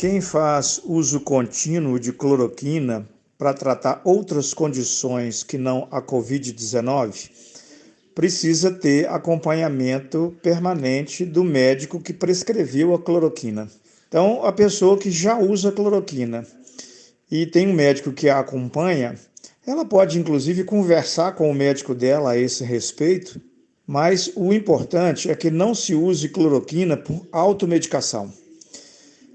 Quem faz uso contínuo de cloroquina para tratar outras condições que não a Covid-19 precisa ter acompanhamento permanente do médico que prescreveu a cloroquina. Então, a pessoa que já usa cloroquina e tem um médico que a acompanha, ela pode inclusive conversar com o médico dela a esse respeito, mas o importante é que não se use cloroquina por automedicação.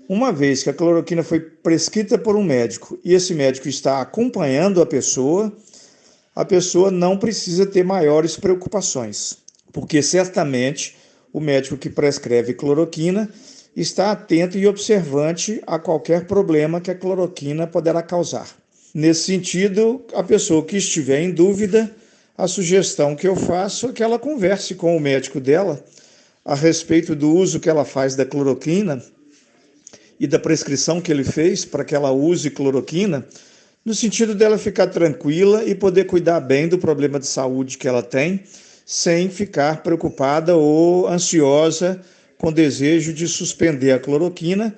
Uma vez que a cloroquina foi prescrita por um médico e esse médico está acompanhando a pessoa, a pessoa não precisa ter maiores preocupações, porque certamente o médico que prescreve cloroquina está atento e observante a qualquer problema que a cloroquina poderá causar. Nesse sentido, a pessoa que estiver em dúvida, a sugestão que eu faço é que ela converse com o médico dela a respeito do uso que ela faz da cloroquina e da prescrição que ele fez para que ela use cloroquina, no sentido dela ficar tranquila e poder cuidar bem do problema de saúde que ela tem, sem ficar preocupada ou ansiosa com desejo de suspender a cloroquina,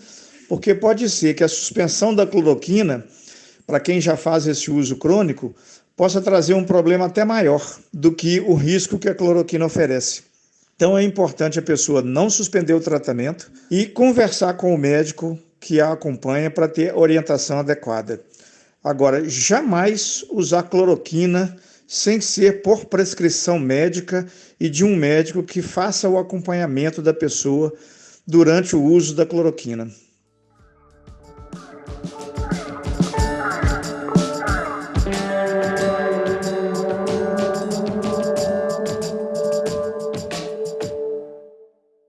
porque pode ser que a suspensão da cloroquina, para quem já faz esse uso crônico, possa trazer um problema até maior do que o risco que a cloroquina oferece. Então é importante a pessoa não suspender o tratamento e conversar com o médico que a acompanha para ter orientação adequada. Agora, jamais usar cloroquina sem ser por prescrição médica e de um médico que faça o acompanhamento da pessoa durante o uso da cloroquina.